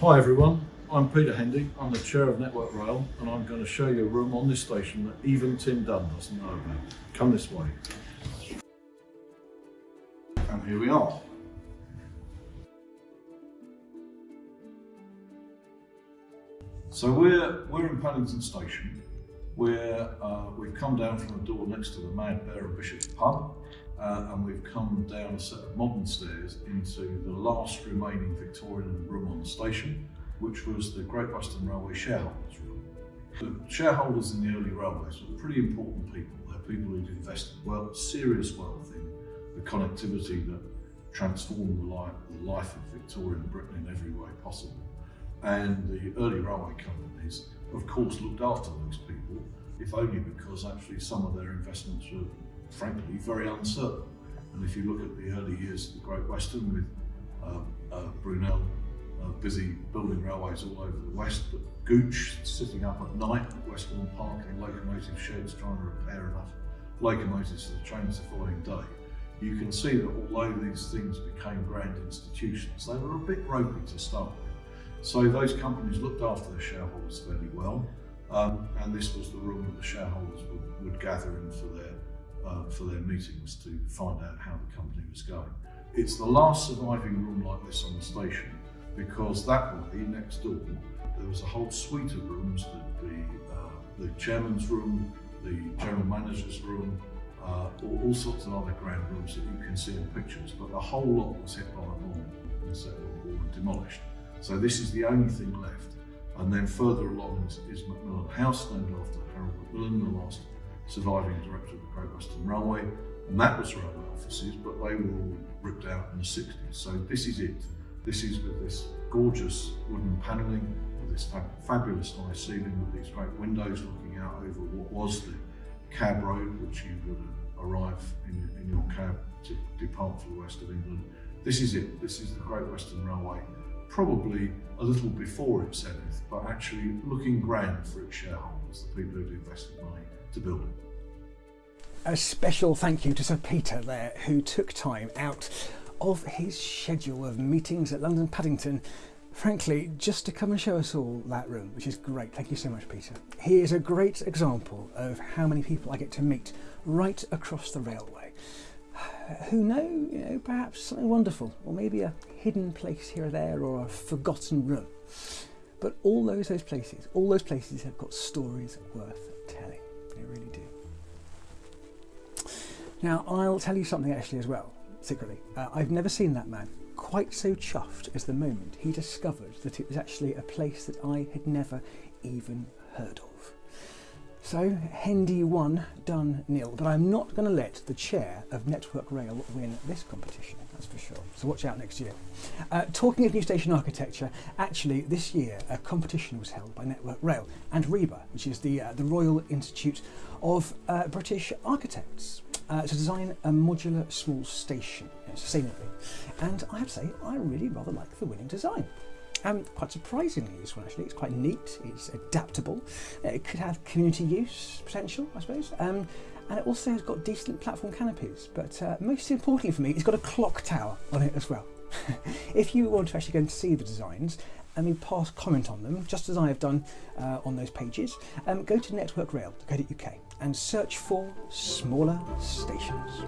Hi everyone, I'm Peter Hendy, I'm the chair of Network Rail and I'm going to show you a room on this station that even Tim Dunn doesn't know about. Come this way. And here we are. So we're, we're in Paddington Station where uh, we've come down from a door next to the Mad Bear and Bishop's pub uh, and we've come down a set of modern stairs into the last remaining Victorian room on the station, which was the Great Western Railway shareholders room. The shareholders in the early railways were pretty important people. They're people who'd invested well, serious wealth in the connectivity that transformed the life, the life of Victorian Britain in every way possible. And the early railway companies, of course, looked after those people, if only because actually some of their investments were frankly very uncertain. And if you look at the early years of the Great Western with uh, uh, Brunel uh, busy building railways all over the west, but Gooch sitting up at night at Westbourne Park in locomotive sheds trying to repair enough locomotives for the trains the following day, you can see that although these things became grand institutions, they were a bit ropey to start with. So those companies looked after their shareholders fairly well, um, and this was the room that the shareholders would, would gather in for their uh, for their meetings to find out how the company was going. It's the last surviving room like this on the station because that way, next door, there was a whole suite of rooms, the, the, uh, the chairman's room, the general manager's room, uh, all, all, sorts of other grand rooms that you can see in pictures, but the whole lot was hit by a bomb in the Second World War and demolished. So this is the only thing left. And then further along is, is Macmillan House, named after Harold Macmillan, the last surviving director of the Great Western Railway, and that was railway offices, but they were all ripped out in the 60s. So this is it. This is with this gorgeous wooden panelling, with this fab fabulous high ceiling, with these great windows looking out over what was the cab road, which you would arrive in, in your cab to depart for the west of England. This is it. This is the Great Western Railway, probably a little before its zenith, but actually looking grand for its shareholders, the people who'd invested money to build it. A special thank you to Sir Peter there, who took time out of his schedule of meetings at London Paddington, frankly, just to come and show us all that room, which is great. Thank you so much, Peter. He is a great example of how many people I get to meet right across the railway who know, you know, perhaps something wonderful, or maybe a hidden place here or there, or a forgotten room. But all those those places, all those places have got stories worth telling. They really do. Now, I'll tell you something actually as well, secretly. Uh, I've never seen that man quite so chuffed as the moment he discovered that it was actually a place that I had never even heard of. So, Hendy one, Dunn nil. But I'm not going to let the chair of Network Rail win this competition, that's for sure. So watch out next year. Uh, talking of new station architecture, actually this year a competition was held by Network Rail and RIBA, which is the, uh, the Royal Institute of uh, British Architects, uh, to design a modular small station you know, sustainably. And I have to say, I really rather like the winning design. Um, quite surprisingly, this one actually, it's quite neat, it's adaptable, uh, it could have community use potential, I suppose, um, and it also has got decent platform canopies, but uh, most importantly for me, it's got a clock tower on it as well. if you want to actually go and see the designs, I mean, pass comment on them, just as I have done uh, on those pages, um, go to networkrail.co.uk and search for smaller stations.